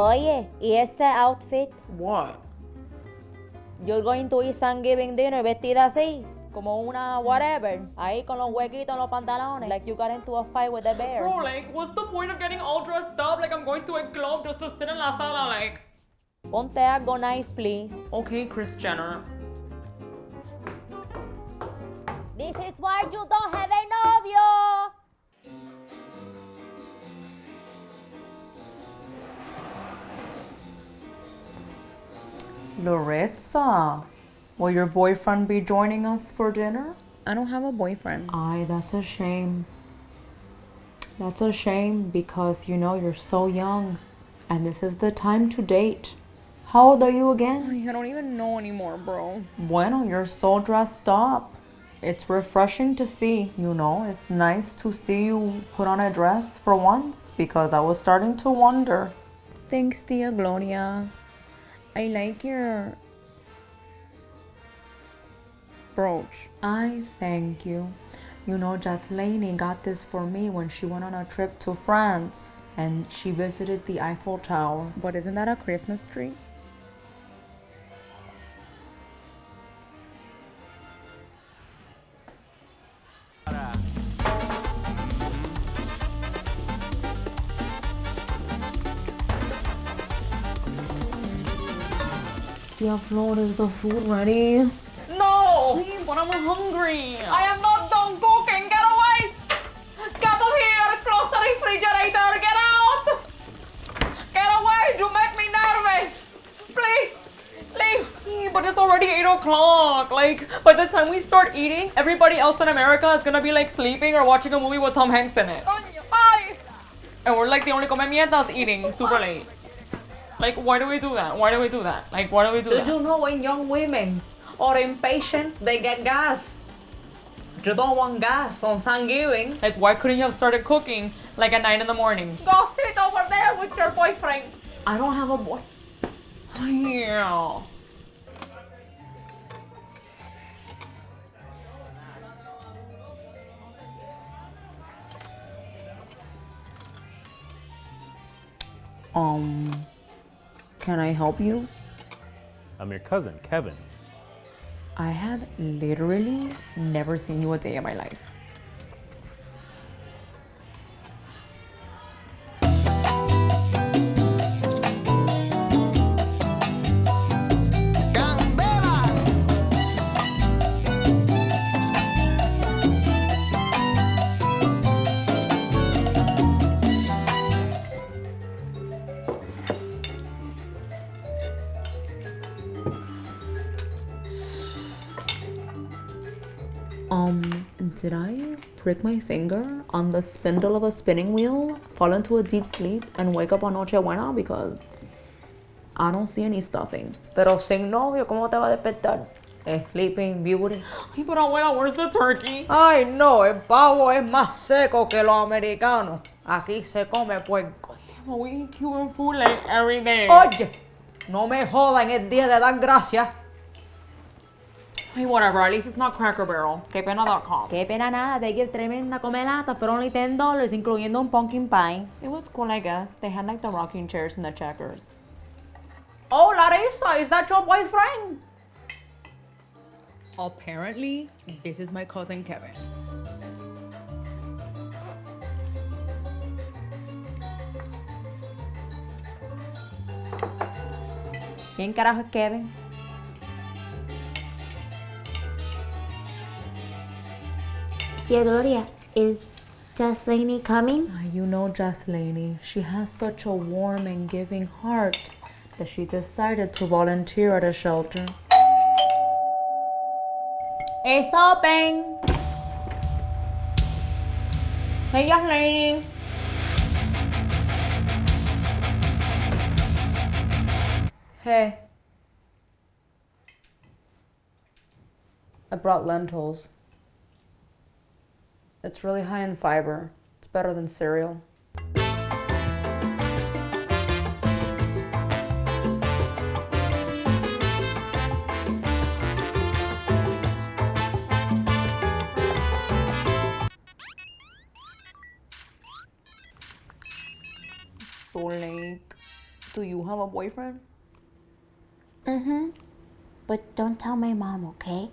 Oye, ¿y ese outfit? What? You're going to eat Thanksgiving dinner vestida así, como una whatever, ahí con los huequitos en los pantalones, like you got into a fight with a bear. Bro, like, what's the point of getting all dressed up? Like, I'm going to a club just to sit in la sala, like. Ponte algo nice, please. Okay, Kris Jenner. This is why you don't have a novio. Loretza, will your boyfriend be joining us for dinner? I don't have a boyfriend. Ay, that's a shame. That's a shame because you know you're so young and this is the time to date. How old are you again? I don't even know anymore, bro. Bueno, you're so dressed up. It's refreshing to see, you know. It's nice to see you put on a dress for once because I was starting to wonder. Thanks, Tia Gloria. I like your brooch. I thank you. You know, Jaslene got this for me when she went on a trip to France and she visited the Eiffel Tower. But isn't that a Christmas tree? Tia Flor, is the food ready? No! But I'm hungry. I am not done cooking! Get away! Get up here! Close the refrigerator! Get out! Get away! You make me nervous! Please! Leave! But it's already 8 o'clock. Like, by the time we start eating, everybody else in America is gonna be like sleeping or watching a movie with Tom Hanks in it. And we're like the only come mierdas eating super late. Like, why do we do that? Why do we do that? Like, why do we do Do that? you know when young women are impatient, they get gas? You don't want gas on Thanksgiving. Like, why couldn't you have started cooking like at 9 in the morning? Go sit over there with your boyfriend. I don't have a boy. Yeah. Um, can I help you? I'm your cousin, Kevin. I have literally never seen you a day in my life. Um, did I prick my finger on the spindle of a spinning wheel, fall into a deep sleep, and wake up on Nochebuena? Because I don't see any stuffing. Pero sin novio, ¿cómo te va a despertar? Sleeping Beauty. Ay, but abuela, where's the turkey? Ay, no, el pavo es más seco que los americanos. Aquí se come puerco. Well, we eat Cuban food like every day. Oye, no me jodan el día de dar gracias. Hey, whatever, at least it's not Cracker Barrel. Quepena.com. Qué pena nada, they give tremenda comelata for only $10, incluyendo un pumpkin pie. It was cool, I guess. They had like the rocking chairs and the checkers. Oh, Larissa, is that your boyfriend? Apparently, this is my cousin Kevin. ¿Quién carajo es Kevin? Tia Gloria, is Jaslene coming? Ah, You know Jaslene, she has such a warm and giving heart that she decided to volunteer at a shelter. It's open. Hey, Jaslene. Hey. I brought lentils. It's really high in fiber. It's better than cereal. So late. Do you have a boyfriend? Mm-hmm. But don't tell my mom, okay?